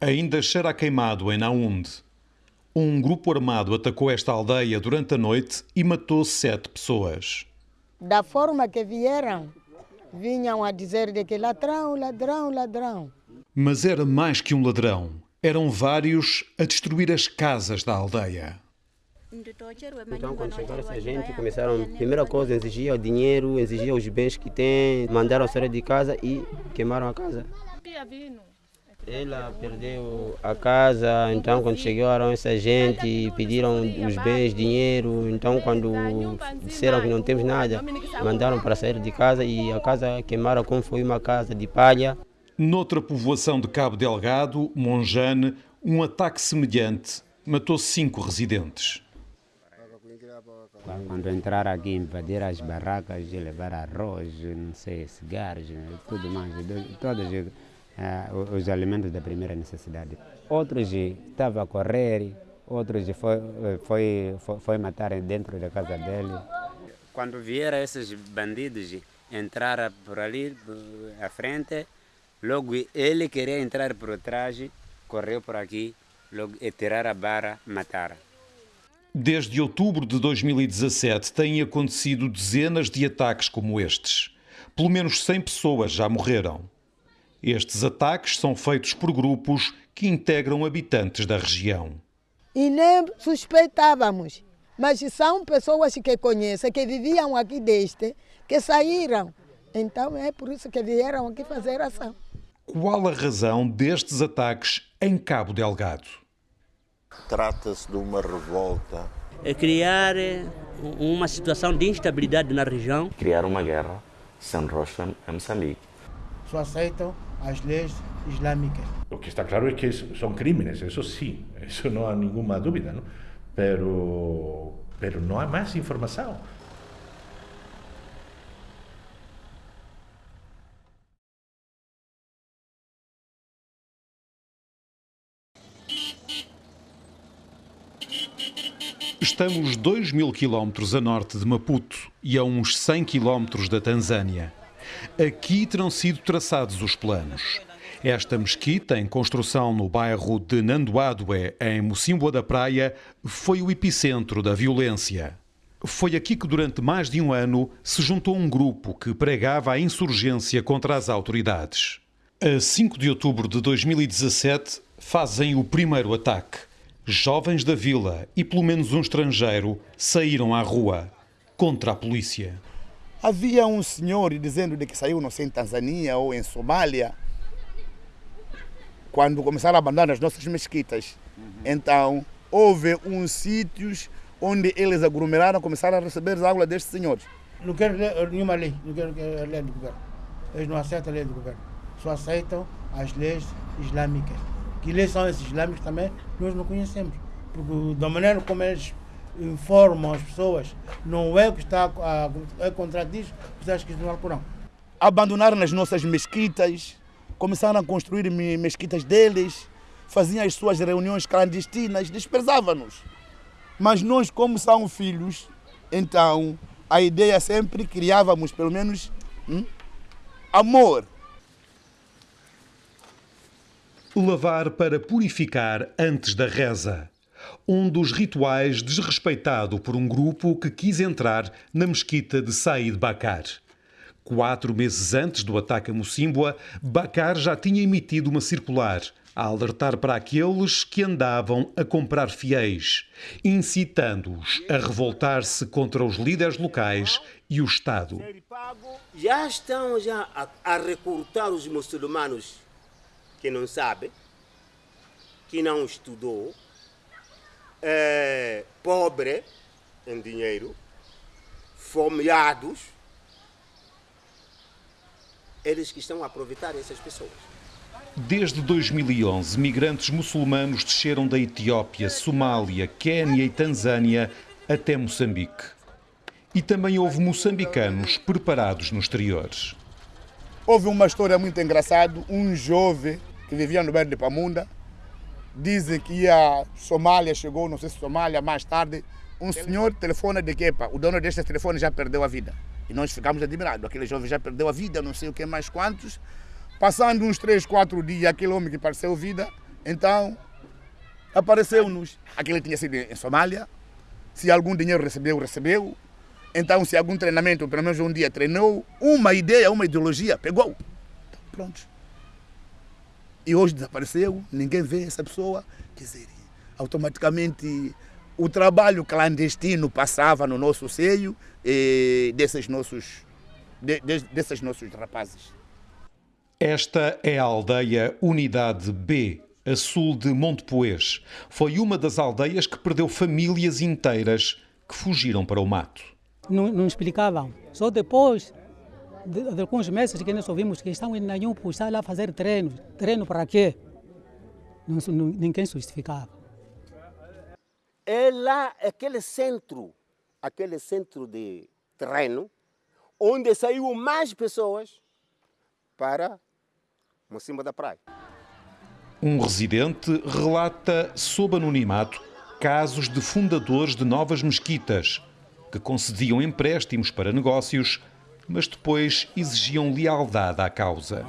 Ainda cheira a queimado em Naúnde. Um grupo armado atacou esta aldeia durante a noite e matou sete pessoas. Da forma que vieram, vinham a dizer de que ladrão, ladrão, ladrão. Mas era mais que um ladrão. Eram vários a destruir as casas da aldeia. Então, quando chegaram essa gente, começaram, primeira coisa, exigiam o dinheiro, exigiam os bens que têm, mandaram sair de casa e queimaram a casa. Ela perdeu a casa, então quando chegaram essa gente, pediram os bens, dinheiro, então quando disseram que não temos nada, mandaram para sair de casa e a casa queimaram como foi uma casa de palha. Noutra povoação de Cabo Delgado, Monjane, um ataque semelhante matou cinco residentes. Quando entraram aqui, invadir as barracas, levar arroz, não sei, cigarros, tudo mais, todos uh, os alimentos da primeira necessidade. Outros estavam a correr, outros foi, foi, foi, foi matar dentro da casa dele. Quando vieram esses bandidos entrar por ali à frente, logo ele queria entrar por trás, correu por aqui, logo e tirar a barra, matar. Desde outubro de 2017 têm acontecido dezenas de ataques como estes. Pelo menos 100 pessoas já morreram. Estes ataques são feitos por grupos que integram habitantes da região. E nem suspeitávamos, mas são pessoas que conhecem, que viviam aqui deste, que saíram. Então é por isso que vieram aqui fazer ação. Qual a razão destes ataques em Cabo Delgado? Trata-se de uma revolta. É criar uma situação de instabilidade na região. Criar uma guerra sem rocha em Moçambique. Só aceitam as leis islâmicas. O que está claro é que são crimes, isso sim, isso não há nenhuma dúvida, não? Pero, pero não há mais informação. Estamos 2 mil quilómetros a norte de Maputo e a uns 100 quilómetros da Tanzânia. Aqui terão sido traçados os planos. Esta mesquita, em construção no bairro de Nandoadoé, em Mocimboa da Praia, foi o epicentro da violência. Foi aqui que, durante mais de um ano, se juntou um grupo que pregava a insurgência contra as autoridades. A 5 de outubro de 2017, fazem o primeiro ataque. Jovens da vila e pelo menos um estrangeiro saíram à rua contra a polícia. Havia um senhor dizendo de que saiu, não sei, em Tanzânia ou em Somália, quando começaram a abandonar as nossas mesquitas. Uhum. Então, houve uns sítios onde eles aglomeraram, começaram a receber as aulas destes senhores. Não quero ler nenhuma lei, não quero a lei do governo. Eles não aceitam a lei do governo, só aceitam as leis islâmicas. Que leis são esses islâmicos também, nós não conhecemos. Porque da maneira como eles informam as pessoas, não é o que está a, é contradiz o que está escrito no Alcorão. Abandonaram as nossas mesquitas, começaram a construir mesquitas deles, faziam as suas reuniões clandestinas, desprezavam-nos. Mas nós, como são filhos, então a ideia sempre criávamos, pelo menos, hum, amor. Lavar para purificar antes da reza. Um dos rituais desrespeitado por um grupo que quis entrar na mesquita de Said Bakar. Quatro meses antes do ataque a Mocimboa, Bakar já tinha emitido uma circular a alertar para aqueles que andavam a comprar fiéis, incitando-os a revoltar-se contra os líderes locais e o Estado. Já estão já a, a recrutar os muçulmanos que não sabem, que não estudou, é, pobre em dinheiro, fomeados, eles que estão a aproveitar essas pessoas. Desde 2011, migrantes muçulmanos desceram da Etiópia, Somália, Quénia e Tanzânia até Moçambique. E também houve moçambicanos preparados no exterior. Houve uma história muito engraçada. Um jovem que vivia no bairro de Pamunda dizem que ia Somália, chegou, não sei se Somália, mais tarde. Um senhor telefona de quepa. O dono deste telefone já perdeu a vida. E nós ficamos admirados. Aquele jovem já perdeu a vida, não sei o que mais quantos. Passando uns 3, 4 dias, aquele homem que pareceu vida Então, apareceu-nos. Aquele tinha sido em Somália. Se algum dinheiro recebeu, recebeu. Então, se algum treinamento, pelo menos um dia treinou, uma ideia, uma ideologia, pegou. Então, pronto. E hoje desapareceu, ninguém vê essa pessoa. Quer dizer, automaticamente o trabalho clandestino passava no nosso seio e desses nossos, de, de, desses nossos rapazes. Esta é a aldeia Unidade B, a sul de Montepoês. Foi uma das aldeias que perdeu famílias inteiras que fugiram para o mato. Não, não explicavam. Só depois de, de, alguns meses que nós ouvimos que estão em Nanhum, está lá fazer treino. Treino para quê? Não, não, ninguém justificava. É lá aquele centro, aquele centro de treino, onde saiu mais pessoas para Mocimba da Praia. Um residente relata sob anonimato casos de fundadores de novas mesquitas que concediam empréstimos para negócios, mas depois exigiam lealdade à causa.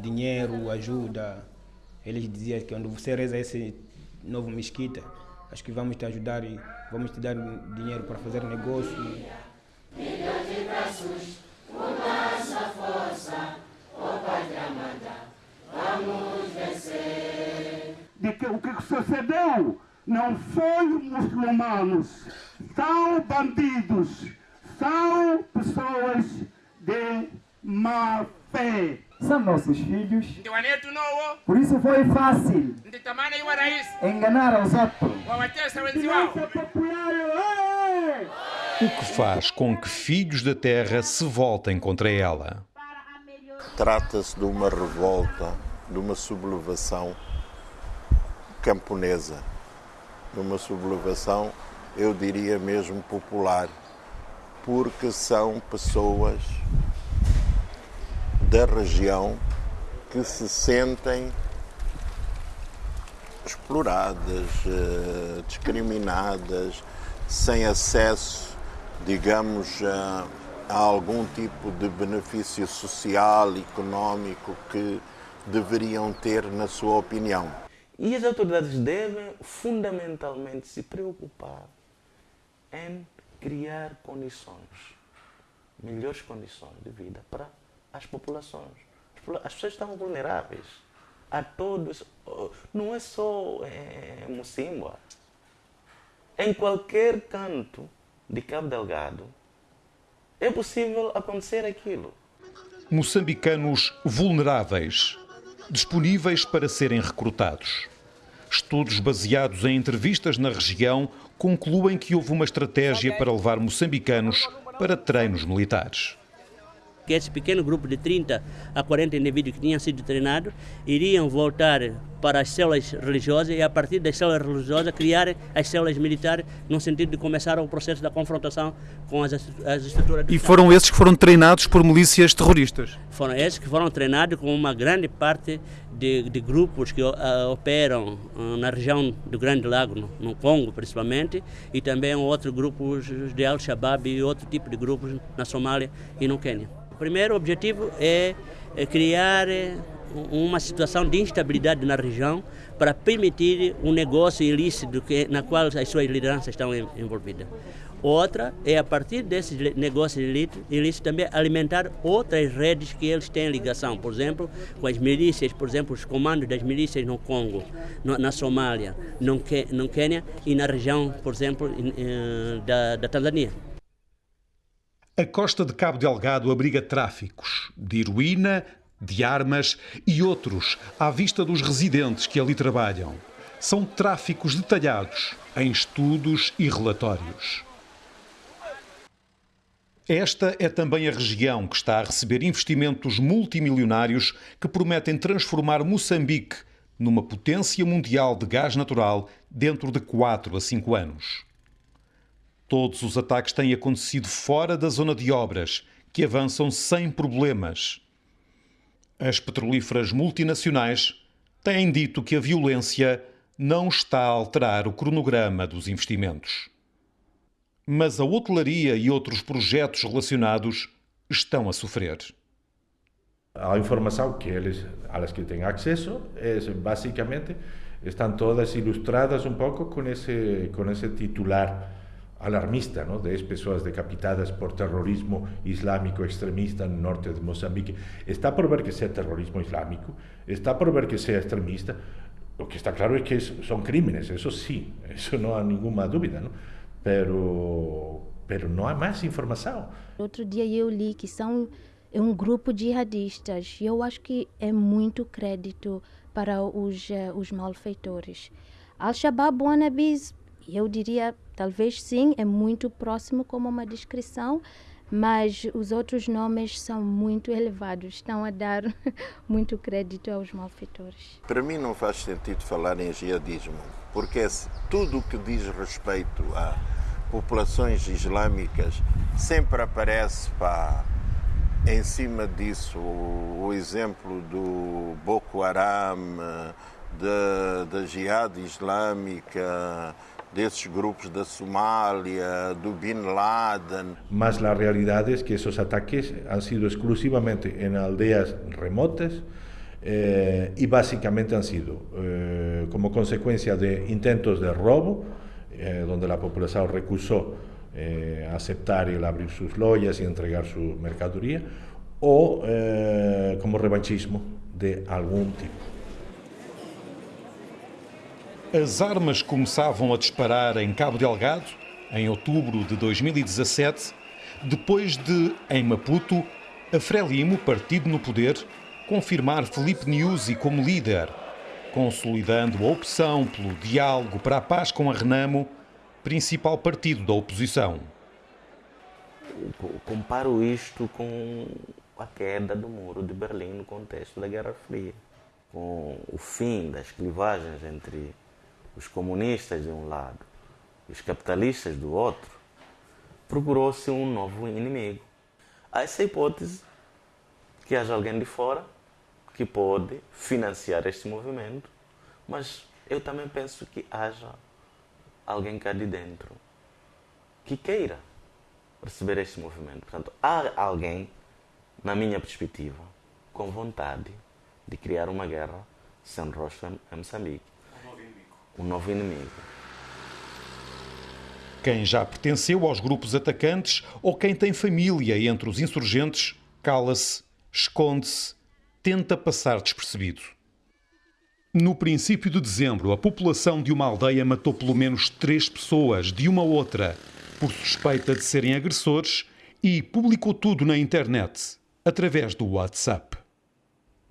Dinheiro, ajuda. Eles diziam que quando você reza esse novo mesquita, acho que vamos te ajudar e vamos te dar dinheiro para fazer negócio. Milhões de braços, com nossa força, ó Pai amada, vamos vencer. De que o que sucedeu não foi muçulmanos, são bandidos, são pessoas de má fé. São nossos filhos. Por isso foi fácil enganar os outros. O que faz com que filhos da terra se voltem contra ela? Trata-se de uma revolta, de uma sublevação camponesa, de uma sublevação, eu diria mesmo popular, porque são pessoas da região que se sentem exploradas, eh, discriminadas, sem acesso, digamos, a, a algum tipo de benefício social, económico que deveriam ter, na sua opinião. E as autoridades devem fundamentalmente se preocupar em criar condições, melhores condições de vida para as populações. As pessoas estão vulneráveis a todos. Não é só é, Mocimboa. Em qualquer canto de Cabo Delgado é possível acontecer aquilo. Moçambicanos vulneráveis, disponíveis para serem recrutados. Estudos baseados em entrevistas na região concluem que houve uma estratégia para levar moçambicanos para treinos militares. Que esse pequeno grupo de 30 a 40 indivíduos que tinham sido treinados iriam voltar para as células religiosas e a partir das células religiosas criar as células militares no sentido de começar o processo da confrontação com as, as estruturas E foram esses que foram treinados por milícias terroristas? Foram esses que foram treinados com uma grande parte de, de grupos que uh, operam uh, na região do Grande Lago, no, no, Congo principalmente, e também outros grupos de Al-Shabaab e outro tipo de grupos na Somália e no Quênia. O primeiro objetivo é, é criar é, uma situação de instabilidade na região para permitir um negócio ilícito que, na qual as suas lideranças estão envolvidas. Outra é, a partir desses negócios ilícitos, também alimentar outras redes que eles têm ligação, por exemplo, com as milícias, por exemplo, os comandos das milícias no Congo, no, na Somália, no, no Quênia e na região, por exemplo, eh, da, da Tanzânia. A costa de Cabo Delgado abriga tráficos de heroína, de armas e outros à vista dos residentes que ali trabalham. São tráficos detalhados em estudos e relatórios. Esta é também a região que está a receber investimentos multimilionários que prometem transformar Moçambique numa potência mundial de gás natural dentro de 4 a 5 anos. Todos os ataques têm acontecido fora da zona de obras, que avançam sem problemas. As petrolíferas multinacionais têm dito que a violência não está a alterar o cronograma dos investimentos. Mas a hotelaria e outros projetos relacionados estão a sofrer. A informação que eles, las que têm acesso, é basicamente estão todas ilustradas um pouco com esse com esse titular alarmista, ¿no? 10 pessoas decapitadas por terrorismo islámico extremista no norte de Moçambique. Está por ver que sea terrorismo islámico, está por ver que sea extremista. Lo que está claro es que son crímenes, eso sí, eso no hay ninguna dúvida, ¿no? Pero, pero não há mais informação. Outro dia eu li que são é um grupo de jihadistas e eu acho que é muito crédito para os, uh, os malfeitores. Al-Shabaab wannabes, eu diria, talvez sim, é muito próximo como uma descrição, mas os outros nomes são muito elevados, estão a dar muito crédito aos malfeitores. Para mim não faz sentido falar em jihadismo, porque é tudo o que diz respeito a populações islâmicas sempre aparece para em cima disso, o, exemplo do Boko Haram, da, da Jihad Islâmica, desses grupos da Somália, do Bin Laden. Mas a realidade é que esses ataques han sido exclusivamente em aldeias remotas eh, e basicamente han sido eh, como consequência de intentos de roubo, eh, onde a população recusou eh, aceptar el abrir sus lojas y entregar su mercadería, o eh, como revanchismo de algum tipo. As armas começavam a disparar em Cabo Delgado, em outubro de 2017, depois de, em Maputo, a Frelimo, partido no poder, confirmar Felipe Nyusi como líder, consolidando a opção pelo diálogo para a paz com a Renamo principal partido da oposição. Comparo isto com a queda do muro de Berlim no contexto da Guerra Fria, com o fim das clivagens entre os comunistas de um lado e os capitalistas do outro, procurou-se um novo inimigo. Há essa hipótese que haja alguém de fora que pode financiar este movimento, mas eu também penso que haja alguém cá de dentro que queira receber este movimento. Portanto, há alguém, na minha perspectiva, com vontade de criar uma guerra sem rosto em Moçambique. Um novo inimigo. Quem já pertenceu aos grupos atacantes ou quem tem família entre os insurgentes, cala-se, esconde-se, tenta passar despercebido. No princípio de dezembro, a população de uma aldeia matou pelo menos três pessoas de uma outra por suspeita de serem agressores e publicou tudo na internet, através do WhatsApp.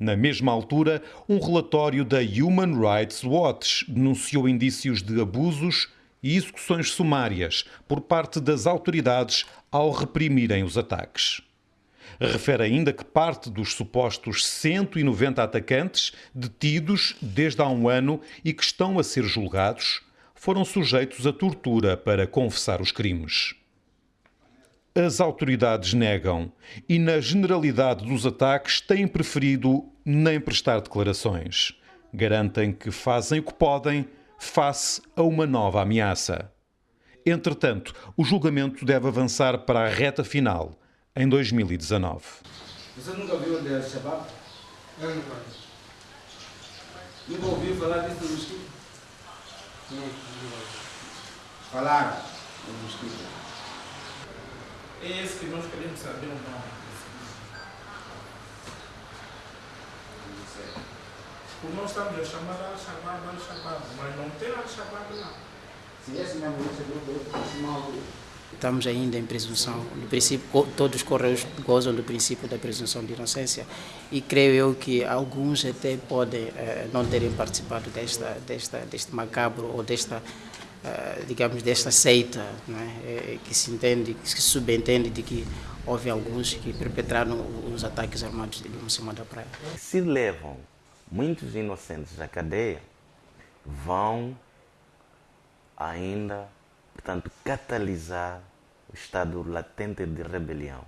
Na mesma altura, um relatório da Human Rights Watch denunciou indícios de abusos e execuções sumárias por parte das autoridades ao reprimirem os ataques. Refere ainda que parte dos supostos 190 atacantes detidos desde há um ano e que estão a ser julgados foram sujeitos a tortura para confessar os crimes. As autoridades negam e, na generalidade dos ataques, têm preferido nem prestar declarações. Garantem que fazem o que podem face a uma nova ameaça. Entretanto, o julgamento deve avançar para a reta final em 2019. Você nunca viu de Al-Shabaab? Eu nunca. Nunca ouviu falar disso no mosquito? Não, Falaram no mosquito. É esse que nós queremos saber o nome. Porque nós estamos a chamar Al-Shabaab, Al-Shabaab, mas não tem Al-Shabaab lá. Se esse mesmo esse grupo, Estamos ainda em presunção, no princípio, todos os correios gozam do princípio da presunção de inocência e creio eu que alguns até podem eh, não terem participado desta, desta, deste macabro ou desta, digamos, desta seita é? que se entende, que se subentende de que houve alguns que perpetraram os ataques armados de cima da praia. Se levam muitos inocentes à cadeia, vão ainda portanto, catalisar o estado latente de rebelião.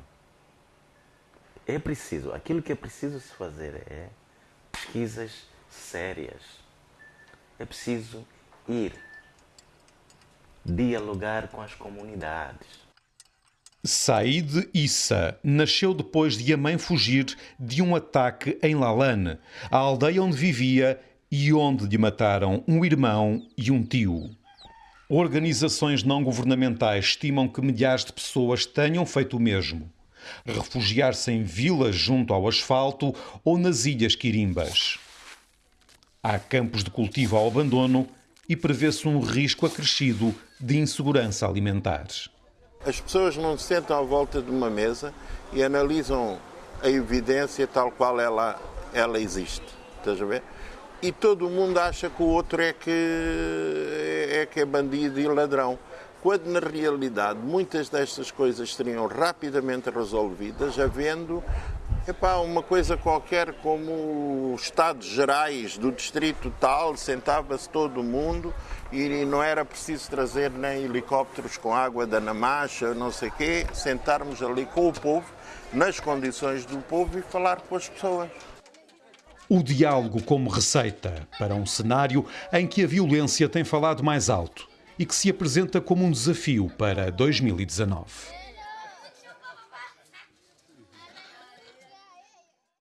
É preciso, aquilo que é preciso se fazer é pesquisas sérias. É preciso ir dialogar com as comunidades. Said Issa nasceu depois de a mãe fugir de um ataque em Lalane, a aldeia onde vivia e onde lhe mataram um irmão e um tio. Organizações não governamentais estimam que milhares de pessoas tenham feito o mesmo. Refugiar-se em vilas junto ao asfalto ou nas ilhas Quirimbas. Há campos de cultivo ao abandono e prevê-se um risco acrescido de insegurança alimentar. As pessoas não se sentam à volta de uma mesa e analisam a evidência tal qual ela, ela existe. Estás a ver? E todo mundo acha que o outro é que é, que é bandido e ladrão. Quando na realidade muitas destas coisas seriam rapidamente resolvidas, havendo Epá, uma coisa qualquer como os Estados Gerais do Distrito tal, sentava-se todo mundo e não era preciso trazer nem helicópteros com água da Namacha, não sei o quê, sentarmos ali com o povo, nas condições do povo e falar com as pessoas. O diálogo como receita para um cenário em que a violência tem falado mais alto e que se apresenta como um desafio para 2019.